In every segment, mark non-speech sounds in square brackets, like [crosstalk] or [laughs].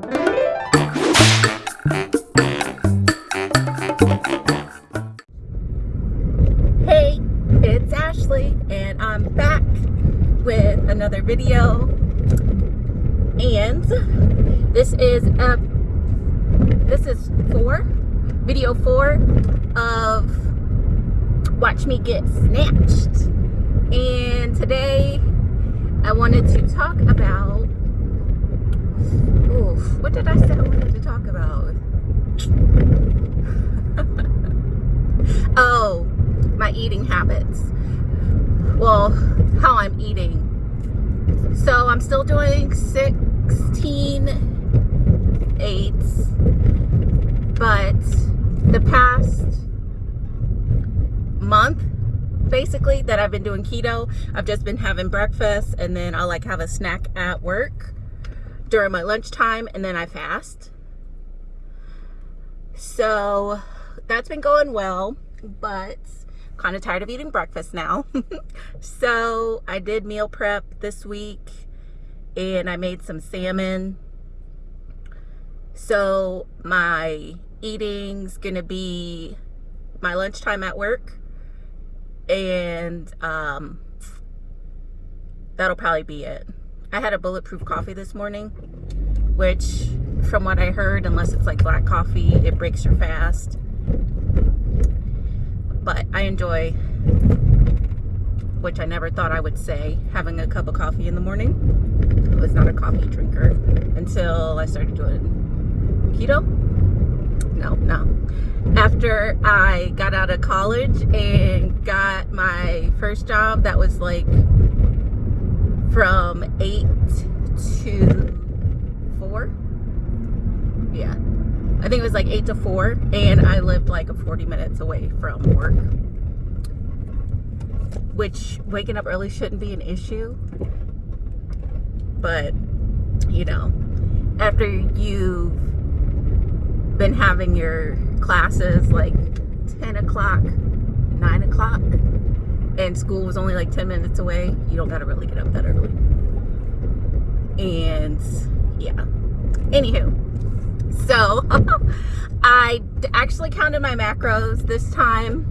Hey, it's Ashley, and I'm back with another video. And this is a this is four, video four of Watch Me Get Snatched. And today I wanted to talk about oof, what did I say I wanted to talk about? [laughs] oh, my eating habits. Well, how I'm eating. So I'm still doing 16 eights, but the past month basically that I've been doing keto, I've just been having breakfast and then I'll like have a snack at work during my lunchtime and then I fast. So that's been going well, but kind of tired of eating breakfast now. [laughs] so I did meal prep this week and I made some salmon. So my eating's gonna be my lunchtime at work and um, that'll probably be it. I had a bulletproof coffee this morning, which from what I heard, unless it's like black coffee, it breaks your fast but I enjoy, which I never thought I would say, having a cup of coffee in the morning. I was not a coffee drinker until I started doing keto. No, no. After I got out of college and got my first job, that was like from 8 to 4. Yeah, I think it was like 8 to 4 and I lived like 40 minutes away from work which waking up early shouldn't be an issue but you know after you've been having your classes like 10 o'clock 9 o'clock and school was only like 10 minutes away you don't gotta really get up that early and yeah anywho so [laughs] I actually counted my macros this time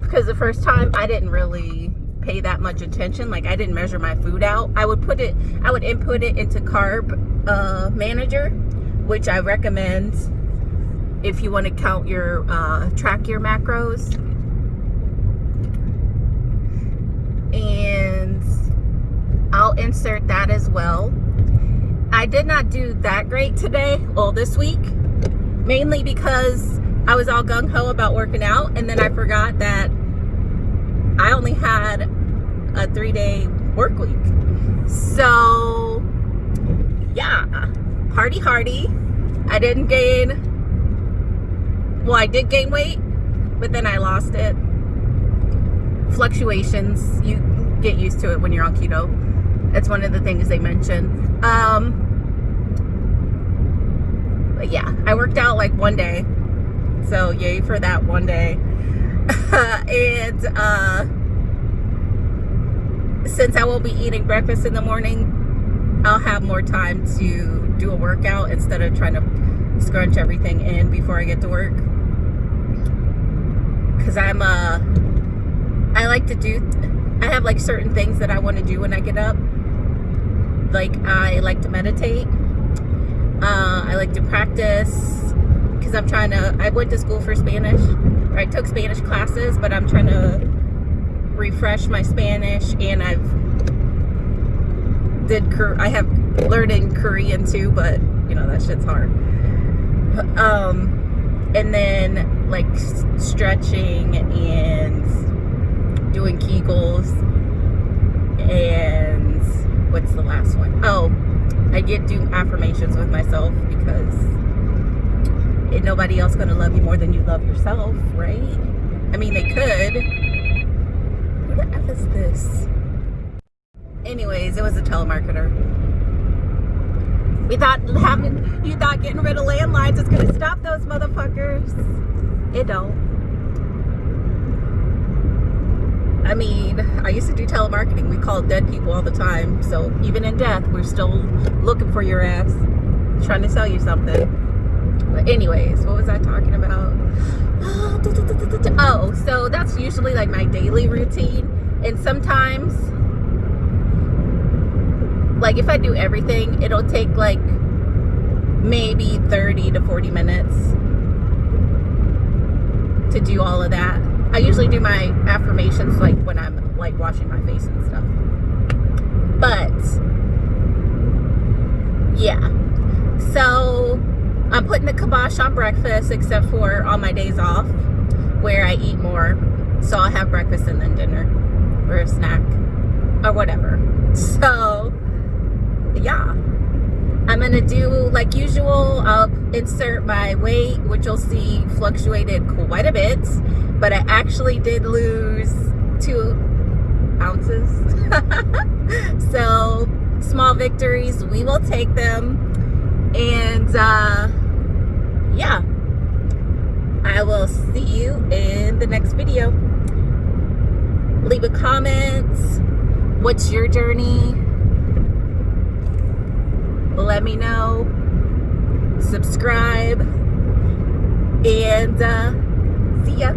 because the first time I didn't really pay that much attention. Like I didn't measure my food out. I would put it, I would input it into Carb uh, Manager, which I recommend if you want to count your, uh, track your macros. And I'll insert that as well. I did not do that great today, well this week, mainly because I was all gung-ho about working out and then I forgot that I only had a three-day work week. So, yeah, party hardy. I didn't gain, well, I did gain weight, but then I lost it. Fluctuations, you get used to it when you're on keto. That's one of the things they mention. Um, but yeah, I worked out like one day. So yay for that one day. [laughs] and uh, since I won't be eating breakfast in the morning, I'll have more time to do a workout instead of trying to scrunch everything in before I get to work. Cause I'm uh I like to do I have like certain things that I want to do when I get up. Like I like to meditate uh, I like to practice because I'm trying to, I went to school for Spanish, or I took Spanish classes, but I'm trying to refresh my Spanish and I've did, I have learning Korean too, but you know, that shit's hard. Um, and then like stretching and doing Kegels and what's the last one? Oh, I get do affirmations with myself because ain't nobody else is gonna love you more than you love yourself, right? I mean, they could. Who the F is this? Anyways, it was a telemarketer. We thought having, you thought getting rid of landlines is gonna stop those motherfuckers. It don't. I mean, I used to do telemarketing. We called dead people all the time. So even in death, we're still looking for your ass. trying to sell you something. But anyways, what was I talking about? Oh, so that's usually like my daily routine. And sometimes, like if I do everything, it'll take like maybe 30 to 40 minutes to do all of that. I usually do my affirmations like when I'm like washing my face and stuff. But yeah. So I'm putting the kibosh on breakfast except for on my days off where I eat more. So I'll have breakfast and then dinner or a snack or whatever. [laughs] So yeah. I'm gonna do like usual, I'll insert my weight, which you'll see fluctuated quite a bit, but I actually did lose two ounces. [laughs] so small victories, we will take them. And uh, yeah, I will see you in the next video. Leave a comment. What's your journey? let me know subscribe and uh, see ya